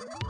Woo!